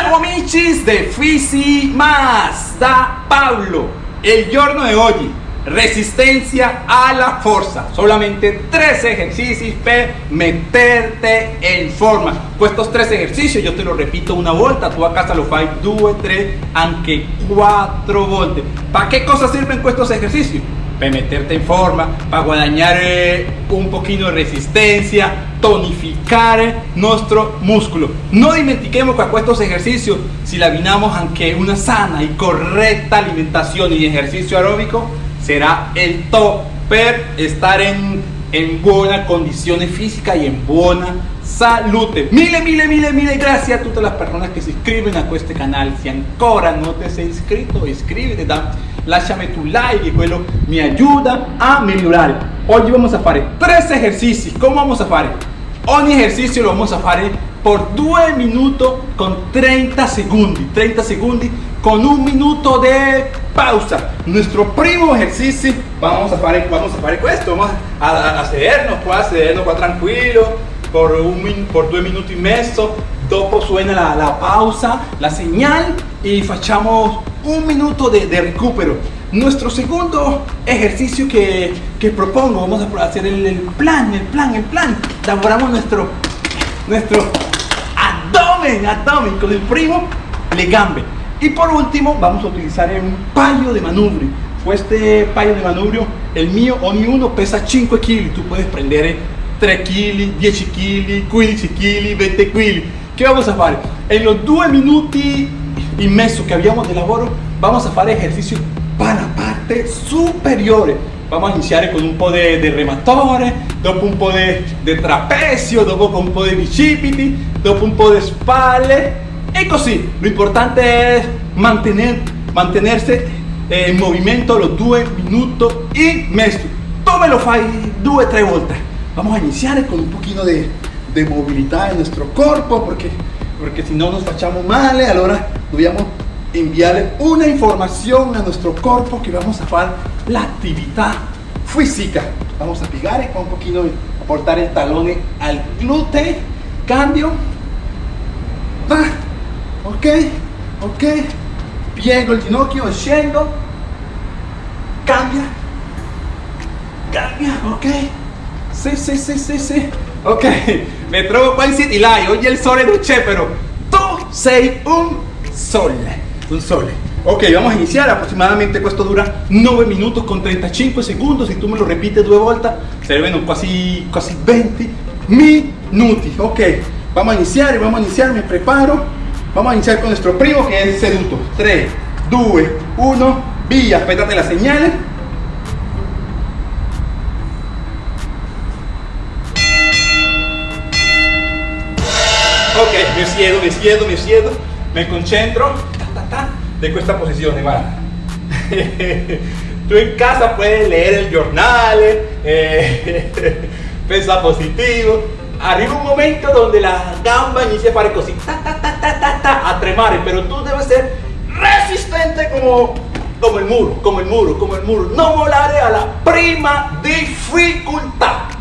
Ciao amici de Fisi Más Pablo. El giorno de hoy, resistencia a la fuerza. Solamente tres ejercicios para meterte en forma. Pues estos tres ejercicios, yo te lo repito una vuelta, tú a casa lo fai due, tres, aunque cuatro volte. ¿Para qué cosas sirven estos ejercicios? para meterte en forma, para guadañar eh, un poquito de resistencia, tonificar nuestro músculo. No dimentiquemos que estos ejercicios, si la vinamos aunque una sana y correcta alimentación y ejercicio aeróbico, será el top per estar en, en buena condición física y en buena salud. Mille, mille, mille, mille gracias a todas las personas que se inscriben a este canal. Si ancora no te has inscrito, inscríbete, da lasciami tu like y quello me ayuda a mejorar. Hoy vamos a hacer tres ejercicios. ¿Cómo vamos a hacer? Ogni ejercicio lo vamos a hacer por 2 minutos con 30 segundos. 30 segundos con un minuto de pausa. Nuestro primo ejercicio, vamos a hacer, vamos a hacer esto, vamos a, hacernos, pues, hacernos pues, tranquilo, por, un, por due minuti e mezzo, dopo suena la, la pausa, la señal y facciamo un minuto de, de recupero. Nuestro segundo ejercicio que, que propongo, vamos a hacer el, el, plan, el plan, el plan. Elaboramos nuestro, nuestro abdomen, abdomen con el primo le gambe. Y por último, vamos a utilizar un payo de manubrio. Pues este payo de manubrio, el mío, ni uno pesa 5 kilos. Tú puedes prender 3 kg, 10 kg, 15 kg, 20 kg. ¿Qué vamos a hacer? En los 2 minutos y medio que habíamos de lavoro, vamos a hacer ejercicio para la parte superior. Vamos a iniciar con un po' de, de rematore, dopo un po' de, de trapecio, dopo un po' de bicipiti, dopo un po' de spalle y così. Lo importante es mantener, mantenerse en movimiento los 2 minutos y medio. Tú me lo fai 2 3 volte. Vamos a iniciar con un poquito de, movilidad en nuestro cuerpo porque, porque si no nos fachamos mal, ahora debemos enviarle una información a nuestro cuerpo que vamos a hacer la actividad física. Vamos a pegar con un poquito, aportar el talón al glúteo, cambio, va, ok, ok, piego el ginocchio, scendo, cambia, cambia, ok, Sí, sí, sí, sí, sí. Ok, me trovo qua in City Live, oggi il sole c'è però tu sei un sole, un sole. Ok, vamos a iniciar, aproximadamente esto dura 9 minutos con 35 segundos, si tú me lo repites dos volte servirán casi, casi 20 minutos. Ok, vamos a iniciar, vamos a iniciar, me preparo, vamos a iniciar con nuestro primo que es seduto. 3, 2, 1, via, aspettate la señal. Ok, me siedo, me siedo, me siedo, me concentro ta, ta, ta, de esta posición, va. Tú en casa puedes leer el jornal, eh, positivo. Arriba un momento donde la gamba inicia a fare così, ta, ta, ta, ta, ta, a tremare, pero tú debes ser resistente como, como el muro, como el muro, como el muro. No volare a la prima dificultad.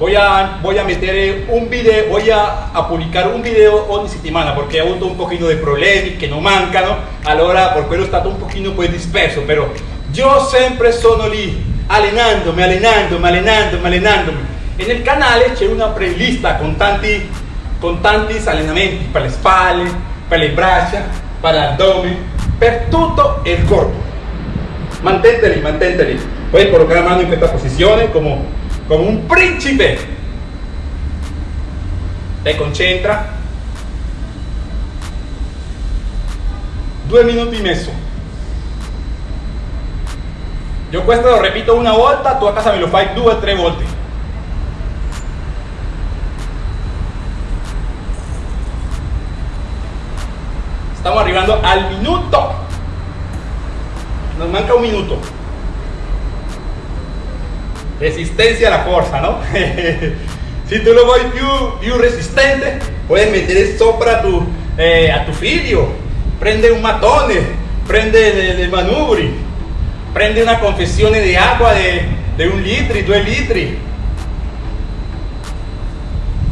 Voy a, voy a meter eh, un video, voy a, a publicar un video ogni settimana porque he avuto un poquito de problemas que no mancano, allora por quello è stato un poquito pues disperso, pero yo sempre sono lì, allenandomi, allenandomi, allenandomi, allenandomi. En el canale c'è una playlist con tanti, con tanti allenamenti per le spalle, per le braccia, per l'addome, per tutto il corpo. Mantente lì. Puoi colocar la mano in questa posizione come como un príncipe. Te concentra. Due minuti y medio. Yo questo lo repito una volta, tú a casa me lo fai due o tre volte. Estamos arribando al minuto. Nos manca un minuto resistencia a la fuerza, ¿no? si tú lo vuoi più, resistente, puedes meter sopra tu, eh, a tu figlio, prende un matone, prende el, manubri, prende una confesión de agua de, de un litro, dos litros.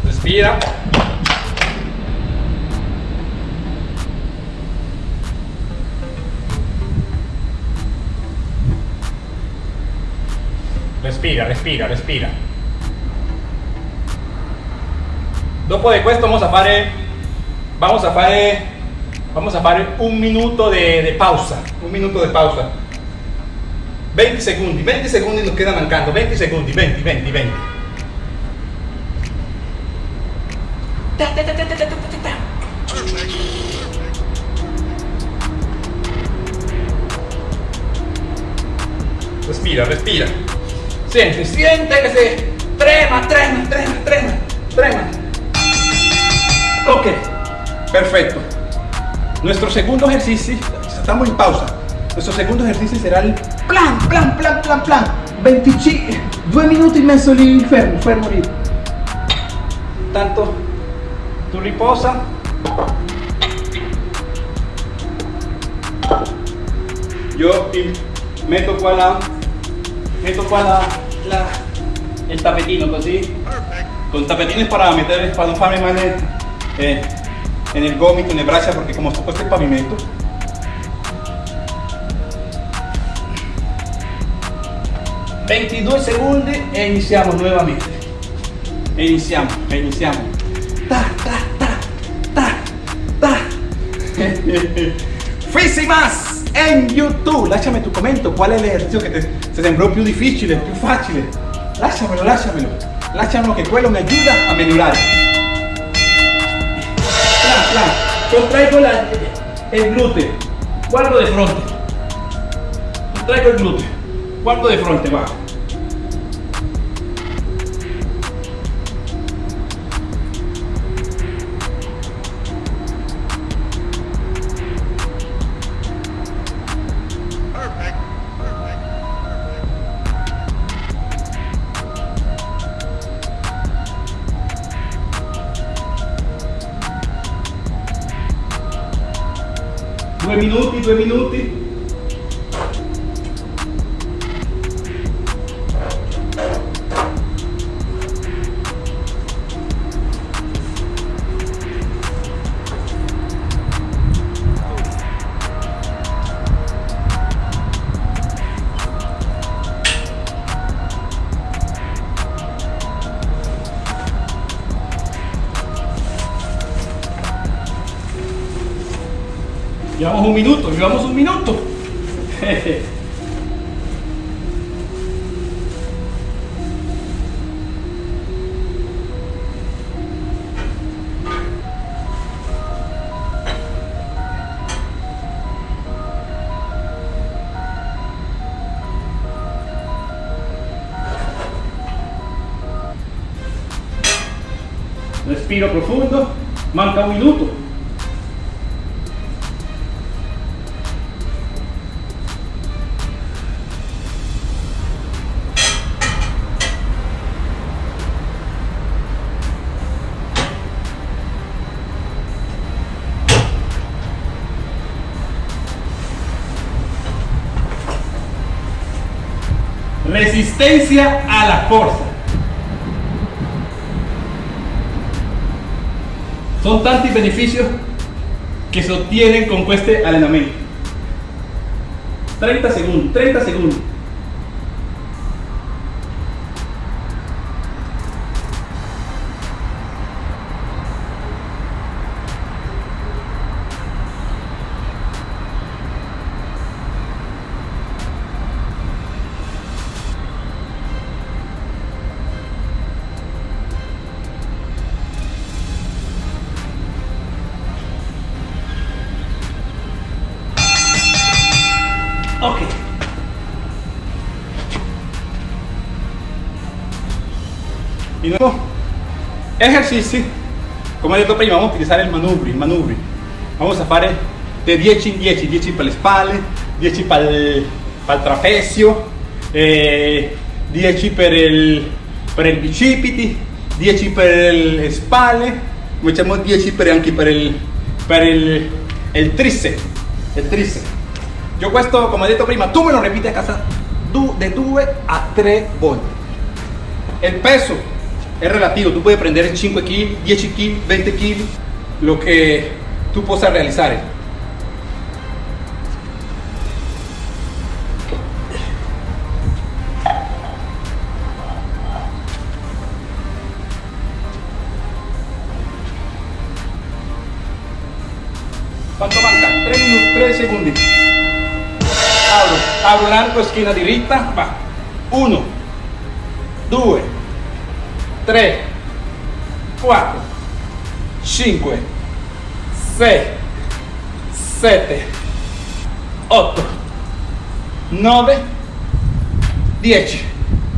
respira. Respira, respira, respira. Dopo di questo vamos a fare, vamos a fare, vamos a fare un minuto de, de pausa, un minuto de pausa. 20 secondi, 20 secondi nos quedan mancando, 20 secondi, 20, 20, 20. Ta, ta, ta, ta, ta, ta, ta, ta. Respira, respira. Siente, siente que se trema, trema, trema, trema, trema. Ok, perfecto. Nuestro segundo ejercicio, estamos en pausa. Nuestro segundo ejercicio será el plan, plan, plan, plan, plan. 25, due minuti e mezzo lì fermo, fermo lì. Tanto tu riposa. Yo metto qua la, metto qua la, la- el tapetino così. Con tapetines para meter, para no farme mal en, eh, en el gomito, en el brazo, porque como toco este pavimento. ...22 segundos e iniciamos nuevamente. E iniciamos, e iniciamos. Ta, ta, ta, ta, ta. Fisimas en YouTube. Lasciami tu commento qual è l'esercizio che te, se sembrò più difficile, più facile. Lasciamelo, lasciamelo. Lasciamelo che quello mi aiuta a plan. Contraigo el glúteo. Guardo de frente. Contraigo el glúteo. Guardo de frente, va. Minuti, un minuto, llevamos un minuto. Respiro profundo, manca un minuto. Resistencia a la fuerza. Son tantos beneficios que se obtienen con este entrenamiento. 30 segundos, 30 segundos. Ok. Di nuovo, ejercizi, come ho detto prima, vamos a utilizzare il manubrio, il manubrio. Vamos a fare de 10 in 10, 10 per le spalle, 10 per il, per il trapezio, eh, 10 per il, per il bicipiti, 10 per le spalle, facciamo 10 per, anche per il, per il, il triceps, il triceps. Yo questo, come ho detto prima, tu me lo ripeti a casa de 2 a 3 volte. Il peso es relativo, tu puoi prendere 5 kg, 10 kg, 20 kg, lo che tu possa realizzare. Quanto manca? 3 minuti, 3 secondi. L'arco, schiena diritta, va. 1, 2, 3, 4, 5, 6, 7, 8, 9, 10.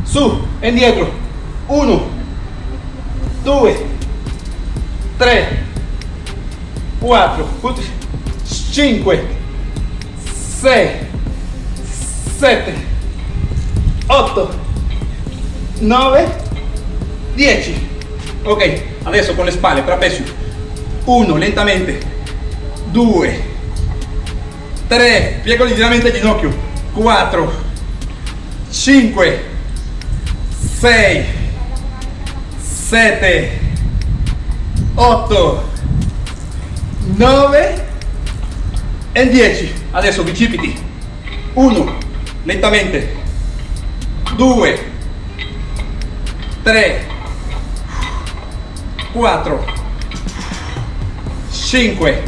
Su, indietro. 1, 2, 3, 4, 5, 6, 7, 8, 9, 10. Ok, adesso con le spalle, trapecio. 1, lentamente. 2, 3, piego leggermente il ginocchio. 4, 5, 6, 7, 8, 9 e 10 adesso bicipiti 1 lentamente 2 3 4 5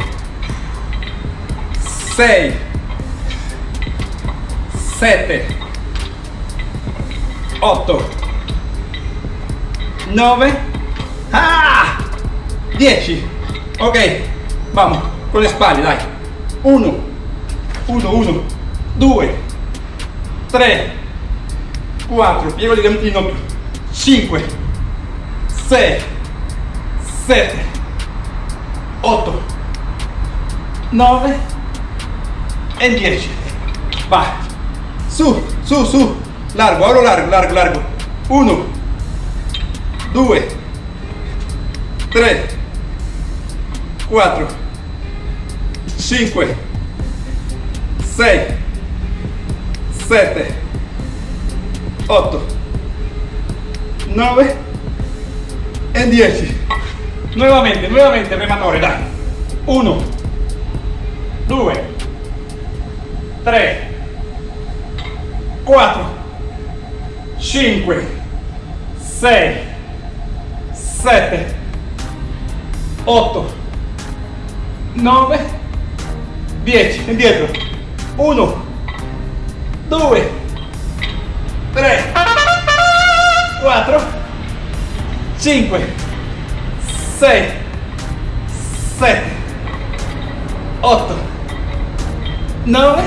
6 7 8 9 ah! 10 ok vamos con le spalle dai. 1 1 1 2 3 4 piego il ginocchio 5 6 7 8 9 e 10 vai su su su. Largo ora largo largo largo. 1 2 3 4 5 6 7 8 9 e 10 nuovamente nuovamente rematore dai. 1 2 3 4 5 6 7 8 9 10 indietro. 1 2 3 4 5 6 7 8 9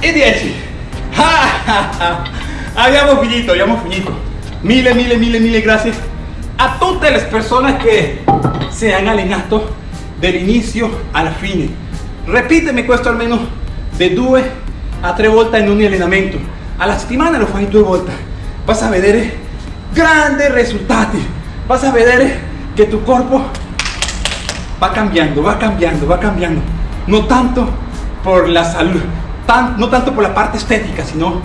e 10 ah, abbiamo finito abbiamo finito. Mille mille mille mille gracias a tutte le persone che si hanno allenato dall'inizio alla fine ripetemi questo almeno di due a tre volte in ogni allenamento alla settimana lo fai due volte vas a vedere grandi risultati vas a vedere che tu corpo va cambiando va cambiando va cambiando. No tanto por la salud tan, no tanto por la parte estética sino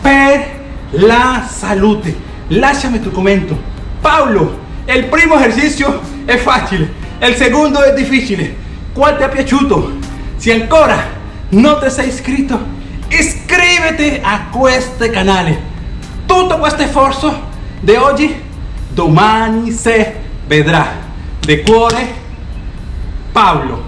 per la salute lasciami tu commento Paolo il primo esercizio è facile il secondo è difficile qual ti è piaciuto se ancora non ti sei iscritto iscriviti a questo canale tutto questo sforzo di oggi domani si vedrà de cuore Paolo